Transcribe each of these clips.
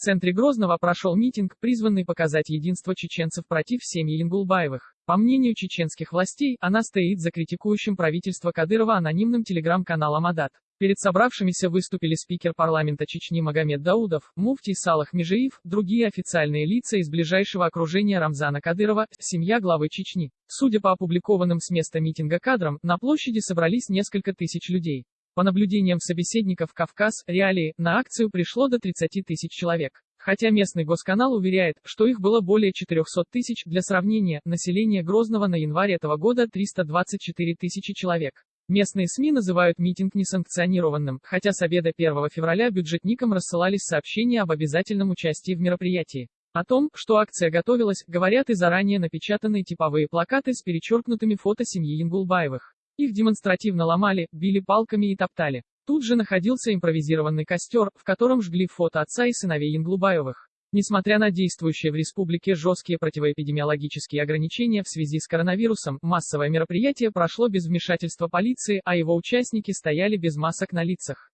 центре Грозного прошел митинг, призванный показать единство чеченцев против семьи Ингулбаевых. По мнению чеченских властей, она стоит за критикующим правительство Кадырова анонимным телеграм-каналом Адат. Перед собравшимися выступили спикер парламента Чечни Магомед Даудов, муфтий Салах Межеев, другие официальные лица из ближайшего окружения Рамзана Кадырова, семья главы Чечни. Судя по опубликованным с места митинга кадрам, на площади собрались несколько тысяч людей. По наблюдениям собеседников Кавказ, реалии, на акцию пришло до 30 тысяч человек. Хотя местный госканал уверяет, что их было более 400 тысяч, для сравнения, население Грозного на январь этого года 324 тысячи человек. Местные СМИ называют митинг несанкционированным, хотя с обеда 1 февраля бюджетникам рассылались сообщения об обязательном участии в мероприятии. О том, что акция готовилась, говорят и заранее напечатанные типовые плакаты с перечеркнутыми фото семьи Ингулбаевых. Их демонстративно ломали, били палками и топтали. Тут же находился импровизированный костер, в котором жгли фото отца и сыновей Ингулбаевых. Несмотря на действующие в республике жесткие противоэпидемиологические ограничения в связи с коронавирусом, массовое мероприятие прошло без вмешательства полиции, а его участники стояли без масок на лицах.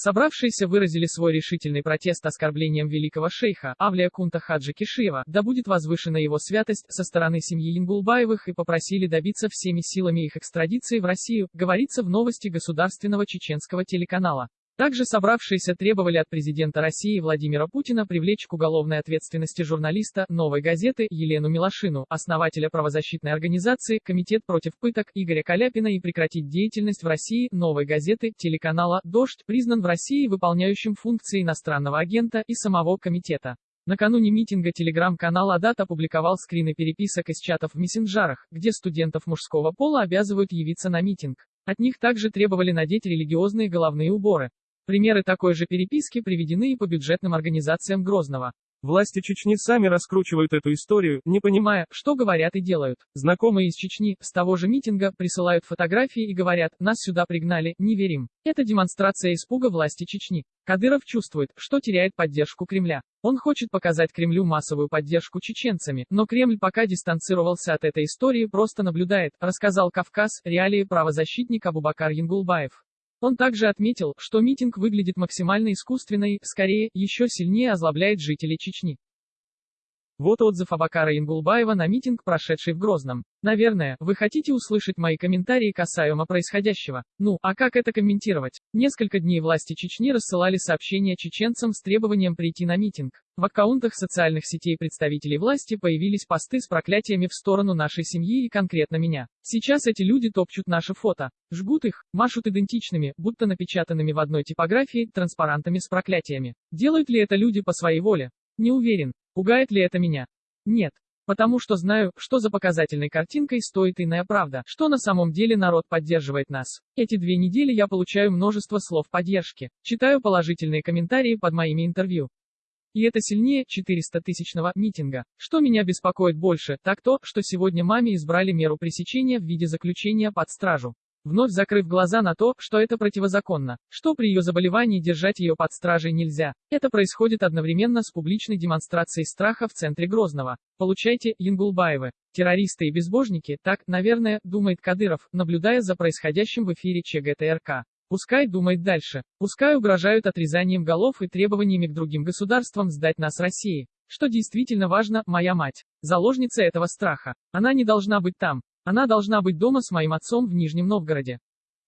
Собравшиеся выразили свой решительный протест оскорблением великого шейха, Авлия Кунта Хаджи Кишиева, да будет возвышена его святость, со стороны семьи Ингулбаевых и попросили добиться всеми силами их экстрадиции в Россию, говорится в новости государственного чеченского телеканала. Также собравшиеся требовали от президента России Владимира Путина привлечь к уголовной ответственности журналиста «Новой газеты» Елену Милошину, основателя правозащитной организации «Комитет против пыток» Игоря Каляпина и прекратить деятельность в России «Новой газеты» телеканала «Дождь», признан в России выполняющим функции иностранного агента и самого комитета. Накануне митинга телеграм-канал Адат опубликовал скрины переписок из чатов в мессенджерах, где студентов мужского пола обязывают явиться на митинг. От них также требовали надеть религиозные головные уборы. Примеры такой же переписки приведены и по бюджетным организациям Грозного. Власти Чечни сами раскручивают эту историю, не понимая, что говорят и делают. Знакомые из Чечни, с того же митинга, присылают фотографии и говорят, нас сюда пригнали, не верим. Это демонстрация испуга власти Чечни. Кадыров чувствует, что теряет поддержку Кремля. Он хочет показать Кремлю массовую поддержку чеченцами, но Кремль пока дистанцировался от этой истории, просто наблюдает, рассказал Кавказ, реалии правозащитник Абубакар Янгулбаев. Он также отметил, что митинг выглядит максимально искусственно и, скорее, еще сильнее озлобляет жителей Чечни. Вот отзыв Абакара Ингулбаева на митинг, прошедший в Грозном. Наверное, вы хотите услышать мои комментарии касаемо происходящего. Ну, а как это комментировать? Несколько дней власти Чечни рассылали сообщения чеченцам с требованием прийти на митинг. В аккаунтах социальных сетей представителей власти появились посты с проклятиями в сторону нашей семьи и конкретно меня. Сейчас эти люди топчут наши фото, жгут их, машут идентичными, будто напечатанными в одной типографии, транспарантами с проклятиями. Делают ли это люди по своей воле? Не уверен. Пугает ли это меня? Нет. Потому что знаю, что за показательной картинкой стоит иная правда, что на самом деле народ поддерживает нас. Эти две недели я получаю множество слов поддержки, читаю положительные комментарии под моими интервью. И это сильнее 400-тысячного митинга. Что меня беспокоит больше, так то, что сегодня маме избрали меру пресечения в виде заключения под стражу вновь закрыв глаза на то, что это противозаконно, что при ее заболевании держать ее под стражей нельзя. Это происходит одновременно с публичной демонстрацией страха в центре Грозного. Получайте, Янгулбаевы. Террористы и безбожники, так, наверное, думает Кадыров, наблюдая за происходящим в эфире ЧГТРК. Пускай думает дальше. Пускай угрожают отрезанием голов и требованиями к другим государствам сдать нас России. Что действительно важно, моя мать. Заложница этого страха. Она не должна быть там. Она должна быть дома с моим отцом в Нижнем Новгороде.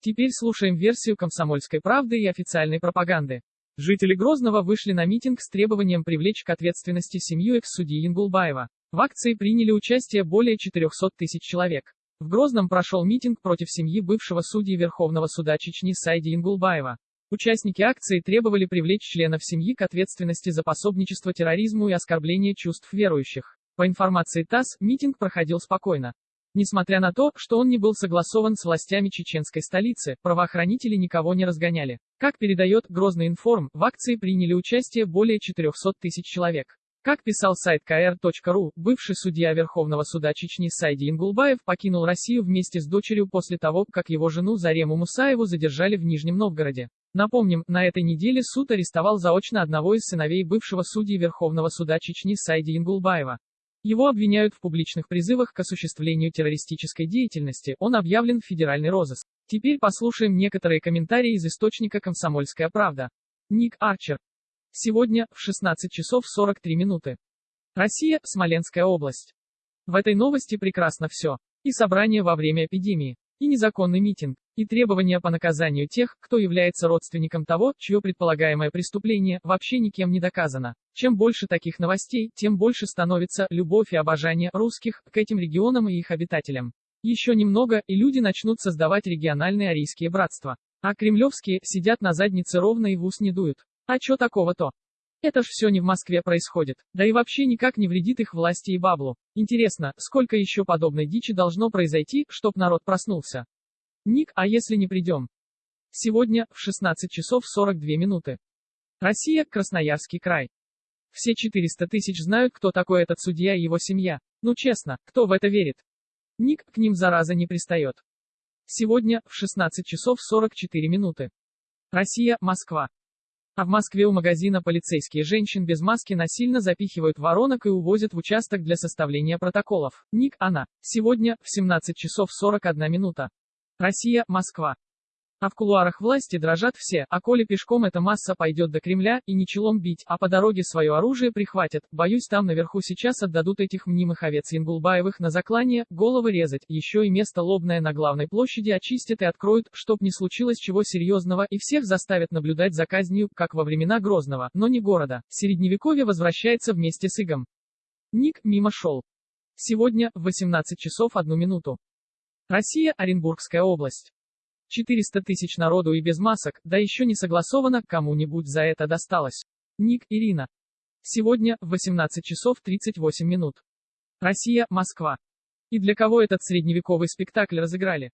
Теперь слушаем версию комсомольской правды и официальной пропаганды. Жители Грозного вышли на митинг с требованием привлечь к ответственности семью экс-судьи Ингулбаева. В акции приняли участие более 400 тысяч человек. В Грозном прошел митинг против семьи бывшего судьи Верховного суда Чечни Сайди Ингулбаева. Участники акции требовали привлечь членов семьи к ответственности за пособничество терроризму и оскорбление чувств верующих. По информации ТАСС, митинг проходил спокойно. Несмотря на то, что он не был согласован с властями чеченской столицы, правоохранители никого не разгоняли. Как передает Грозный информ, в акции приняли участие более 400 тысяч человек. Как писал сайт kr.ru, бывший судья Верховного суда Чечни Сайди Ингулбаев покинул Россию вместе с дочерью после того, как его жену Зарему Мусаеву задержали в Нижнем Новгороде. Напомним, на этой неделе суд арестовал заочно одного из сыновей бывшего судьи Верховного суда Чечни Сайди Ингулбаева. Его обвиняют в публичных призывах к осуществлению террористической деятельности, он объявлен в федеральный розыск. Теперь послушаем некоторые комментарии из источника «Комсомольская правда». Ник Арчер. Сегодня, в 16 часов 43 минуты. Россия, Смоленская область. В этой новости прекрасно все. И собрание во время эпидемии, и незаконный митинг, и требования по наказанию тех, кто является родственником того, чье предполагаемое преступление вообще никем не доказано. Чем больше таких новостей, тем больше становится любовь и обожание русских к этим регионам и их обитателям. Еще немного, и люди начнут создавать региональные арийские братства. А кремлевские сидят на заднице ровно и в ус не дуют. А чё такого-то? Это ж все не в Москве происходит, да и вообще никак не вредит их власти и баблу. Интересно, сколько еще подобной дичи должно произойти, чтоб народ проснулся? Ник, а если не придем? Сегодня, в 16 часов 42 минуты. Россия, Красноярский край. Все 400 тысяч знают, кто такой этот судья и его семья. Ну честно, кто в это верит? Ник, к ним зараза не пристает. Сегодня, в 16 часов 44 минуты. Россия, Москва. А в Москве у магазина полицейские женщин без маски насильно запихивают воронок и увозят в участок для составления протоколов. Ник, она. Сегодня, в 17 часов 41 минута. Россия, Москва. А в кулуарах власти дрожат все, а коли пешком эта масса пойдет до Кремля, и не челом бить, а по дороге свое оружие прихватят, боюсь там наверху сейчас отдадут этих мнимых овец Янгулбаевых на заклание, головы резать, еще и место лобное на главной площади очистят и откроют, чтоб не случилось чего серьезного, и всех заставят наблюдать за казнью, как во времена Грозного, но не города. Средневековье возвращается вместе с Игом. Ник мимо шел. Сегодня, в 18 часов 1 минуту. Россия, Оренбургская область. 400 тысяч народу и без масок, да еще не согласовано, кому-нибудь за это досталось. Ник, Ирина. Сегодня, в 18 часов 38 минут. Россия, Москва. И для кого этот средневековый спектакль разыграли?